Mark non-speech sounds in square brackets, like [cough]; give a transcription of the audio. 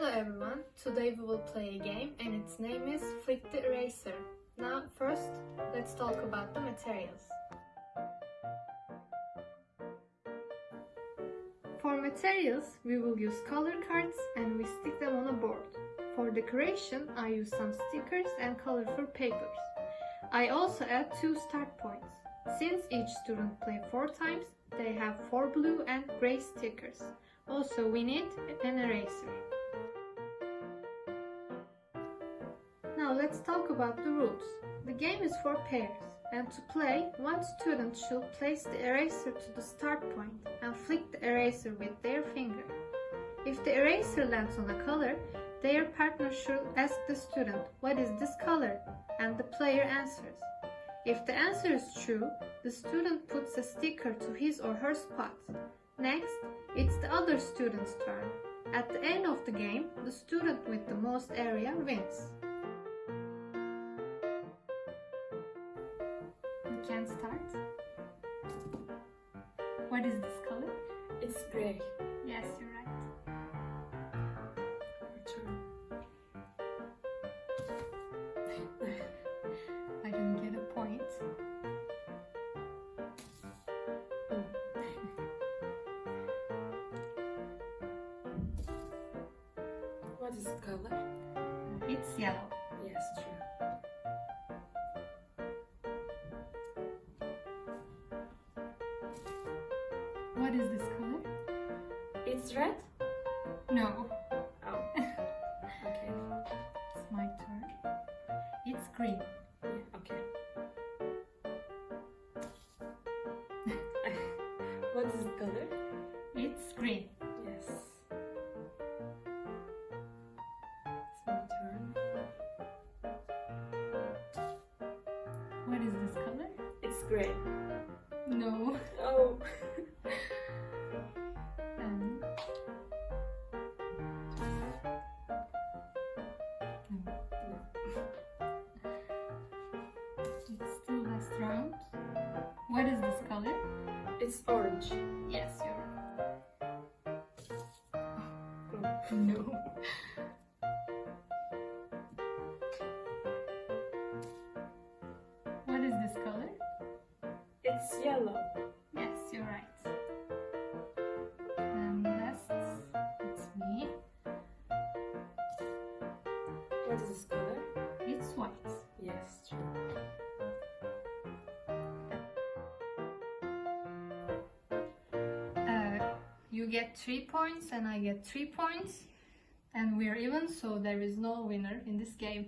Hello everyone, today we will play a game and its name is Flick the Eraser. Now first, let's talk about the materials. For materials, we will use color cards and we stick them on a board. For decoration, I use some stickers and colorful papers. I also add two start points. Since each student play four times, they have four blue and gray stickers. Also, we need an eraser. Now let's talk about the rules. The game is for pairs, and to play, one student should place the eraser to the start point and flick the eraser with their finger. If the eraser lands on a color, their partner should ask the student, what is this color? And the player answers. If the answer is true, the student puts a sticker to his or her spot. Next, it's the other student's turn. At the end of the game, the student with the most area wins. Can start. What is this color? It's gray. Yes, you're right. I didn't get a point. Oh. [laughs] what is the color? It's yellow. What is this color? It's red? No. Oh. [laughs] okay. It's my turn. It's green. Yeah, okay. [laughs] what is the color? It's green. Yes. It's my turn. What is this color? It's gray. No. Oh. [laughs] still. What is this color? It's orange. Yes, you're Oh. [laughs] No. What is this color? It's yellow. Yes, you're right. And last, it's me. What is this color? It's white. Yes, true. Get three points and I get three points. And we're even, so there is no winner in this game.